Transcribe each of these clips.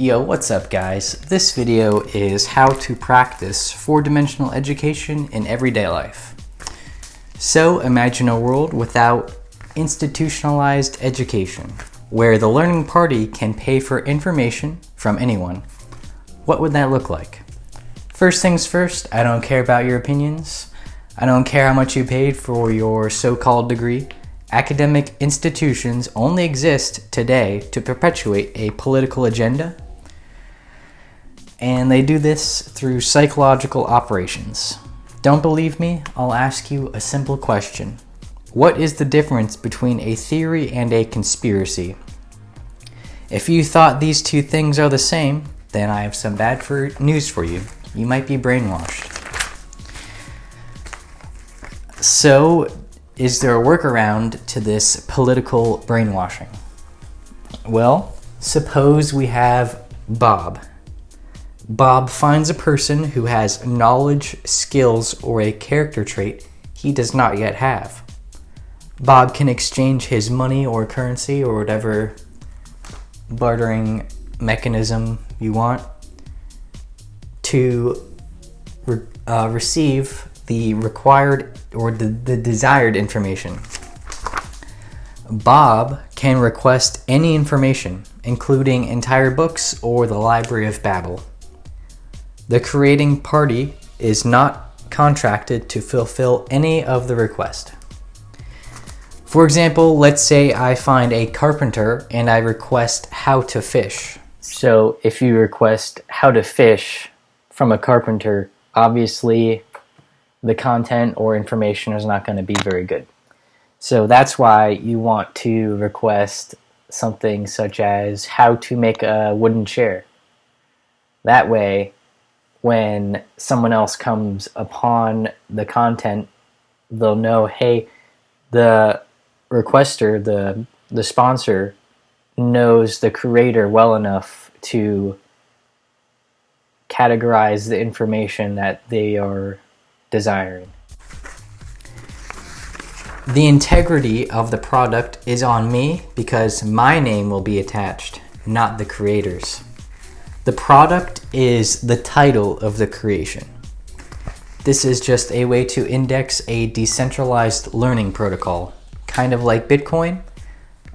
Yo, what's up guys? This video is how to practice four-dimensional education in everyday life. So imagine a world without institutionalized education, where the learning party can pay for information from anyone. What would that look like? First things first, I don't care about your opinions. I don't care how much you paid for your so-called degree. Academic institutions only exist today to perpetuate a political agenda and they do this through psychological operations. Don't believe me? I'll ask you a simple question. What is the difference between a theory and a conspiracy? If you thought these two things are the same, then I have some bad for news for you. You might be brainwashed. So, is there a workaround to this political brainwashing? Well, suppose we have Bob. Bob finds a person who has knowledge, skills, or a character trait he does not yet have. Bob can exchange his money or currency or whatever bartering mechanism you want to re uh, receive the required or the, the desired information. Bob can request any information, including entire books or the Library of Babel. The creating party is not contracted to fulfill any of the request. For example, let's say I find a carpenter and I request how to fish. So if you request how to fish from a carpenter, obviously the content or information is not going to be very good. So that's why you want to request something such as how to make a wooden chair. That way, when someone else comes upon the content, they'll know, hey, the requester, the the sponsor, knows the creator well enough to categorize the information that they are desiring. The integrity of the product is on me because my name will be attached, not the creator's. The product is the title of the creation. This is just a way to index a decentralized learning protocol, kind of like Bitcoin,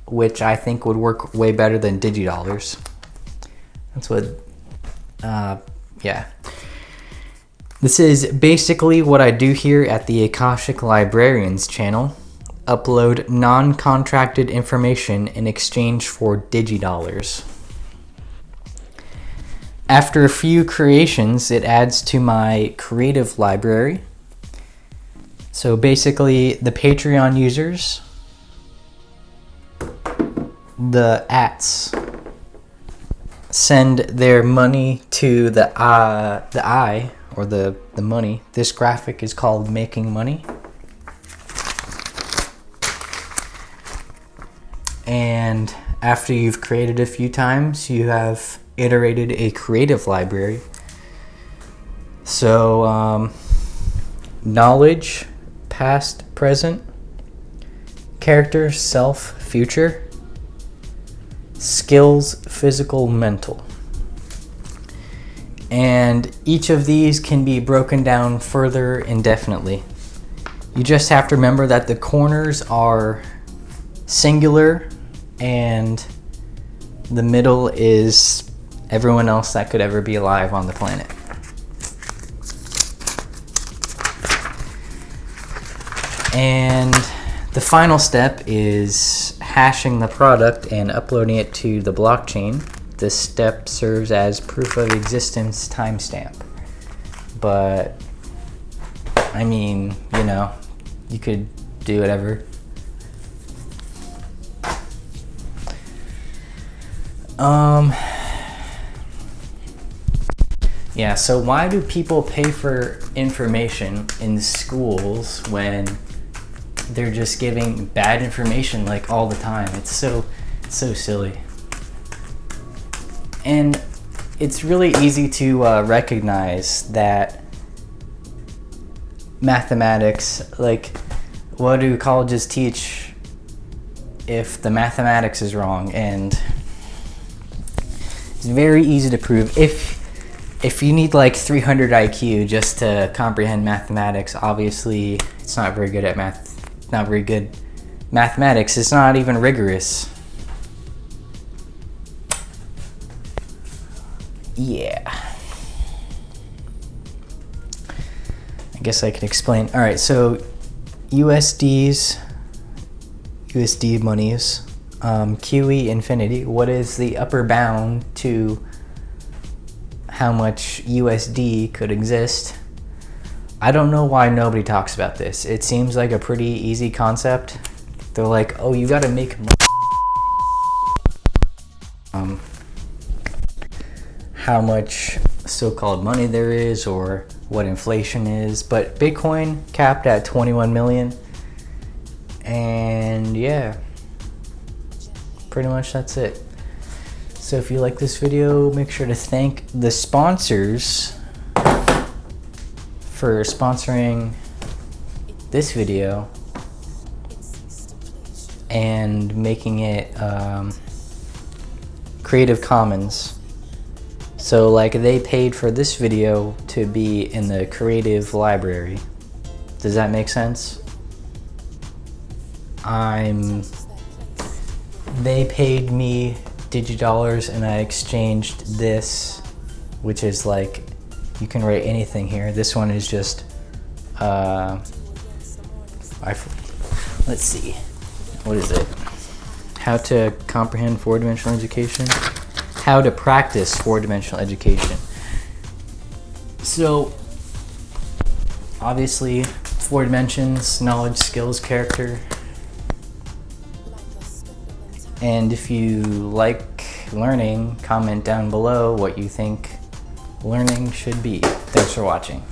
which I think would work way better than DigiDollars. That's what, uh, yeah. This is basically what I do here at the Akashic Librarians channel. Upload non-contracted information in exchange for DigiDollars. After a few creations, it adds to my creative library. So basically, the Patreon users, the ats, send their money to the uh, the I or the the money. This graphic is called making money. And after you've created a few times, you have iterated a creative library. So, um, knowledge, past, present, character, self, future, skills, physical, mental. And each of these can be broken down further indefinitely. You just have to remember that the corners are singular and the middle is everyone else that could ever be alive on the planet. And the final step is hashing the product and uploading it to the blockchain. This step serves as proof of existence timestamp. But, I mean, you know, you could do whatever. Um, yeah, so why do people pay for information in schools when they're just giving bad information like all the time? It's so, so silly. And it's really easy to uh, recognize that mathematics, like what do colleges teach if the mathematics is wrong and It's very easy to prove. If if you need like 300 IQ just to comprehend mathematics, obviously it's not very good at math. Not very good mathematics. It's not even rigorous. Yeah. I guess I can explain. All right, so USDs, USD monies, um, QE infinity. What is the upper bound to how much USD could exist? I don't know why nobody talks about this. It seems like a pretty easy concept. They're like, oh, you gotta make money. Um, how much so-called money there is or what inflation is but bitcoin capped at 21 million and yeah pretty much that's it so if you like this video make sure to thank the sponsors for sponsoring this video and making it um, Creative Commons so like they paid for this video to be in the creative library. Does that make sense? I'm, they paid me digidollars and I exchanged this, which is like, you can write anything here. This one is just, uh, I, let's see, what is it? How to comprehend four-dimensional education how to practice four-dimensional education. So obviously four dimensions, knowledge, skills, character. And if you like learning, comment down below what you think learning should be. Thanks for watching.